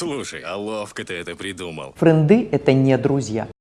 Слушай, а ловко ты это придумал. Френды – это не друзья.